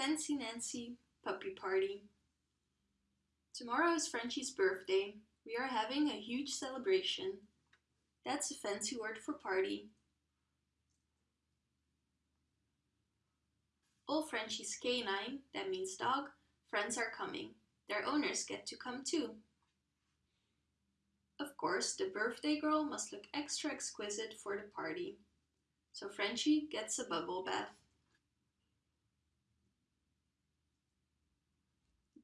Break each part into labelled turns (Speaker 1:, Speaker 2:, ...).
Speaker 1: Fancy Nancy Puppy Party. Tomorrow is Frenchie's birthday. We are having a huge celebration. That's a fancy word for party. All Frenchie's canine, that means dog, friends are coming. Their owners get to come too. Of course, the birthday girl must look extra exquisite for the party. So Frenchie gets a bubble bath.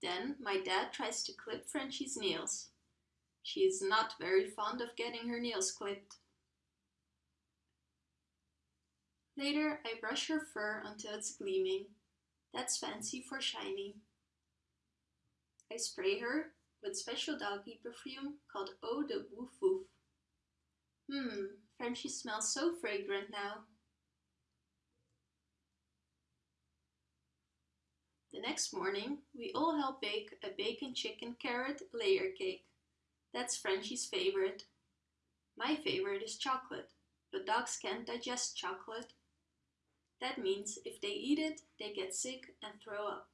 Speaker 1: Then my dad tries to clip Frenchie's nails. She is not very fond of getting her nails clipped. Later, I brush her fur until it's gleaming. That's fancy for shiny. I spray her with special doggy perfume called Eau de Woof Woof. Hmm, Frenchie smells so fragrant now. Next morning, we all help bake a bacon chicken carrot layer cake. That's Frenchie's favorite. My favorite is chocolate, but dogs can't digest chocolate. That means if they eat it, they get sick and throw up.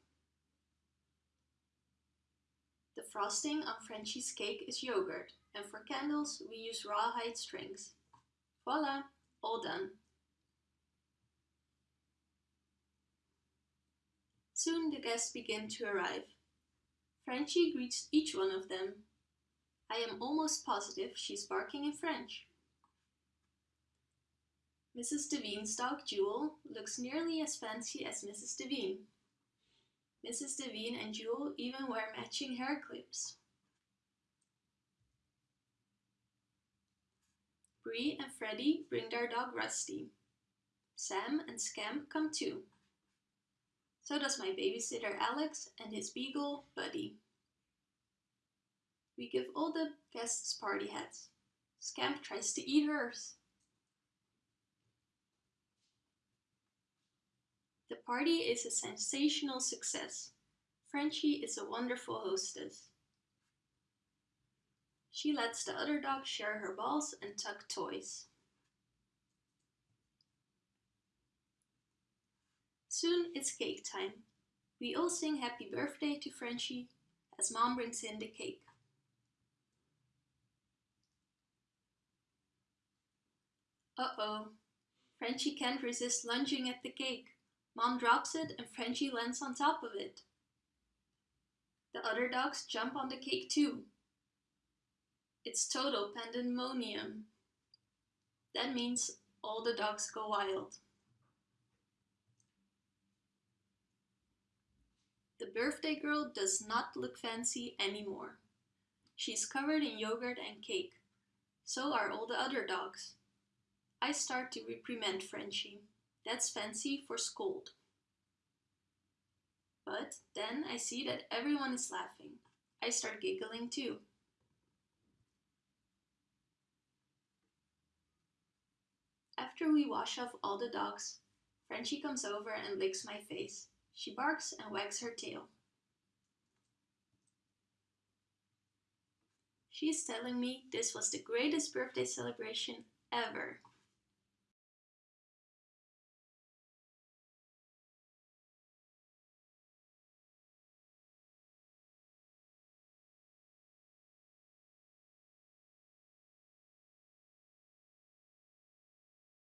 Speaker 1: The frosting on Frenchie's cake is yogurt, and for candles we use rawhide strings. Voila, all done. Soon the guests begin to arrive. Frenchie greets each one of them. I am almost positive she's barking in French. Mrs. Devine's dog Jewel looks nearly as fancy as Mrs. Devine. Mrs. Devine and Jewel even wear matching hair clips. Bree and Freddie bring their dog Rusty. Sam and Scamp come too. So does my babysitter Alex and his beagle, Buddy. We give all the guests party hats. Scamp tries to eat hers. The party is a sensational success. Frenchie is a wonderful hostess. She lets the other dogs share her balls and tuck toys. Soon it's cake time. We all sing happy birthday to Frenchie as mom brings in the cake. Uh-oh, Frenchie can't resist lunging at the cake. Mom drops it and Frenchie lands on top of it. The other dogs jump on the cake too. It's total pandemonium. That means all the dogs go wild. The birthday girl does not look fancy anymore. She's covered in yogurt and cake. So are all the other dogs. I start to reprimand Frenchie. That's fancy for scold. But then I see that everyone is laughing. I start giggling too. After we wash off all the dogs, Frenchie comes over and licks my face. She barks and wags her tail. She's telling me this was the greatest birthday celebration ever.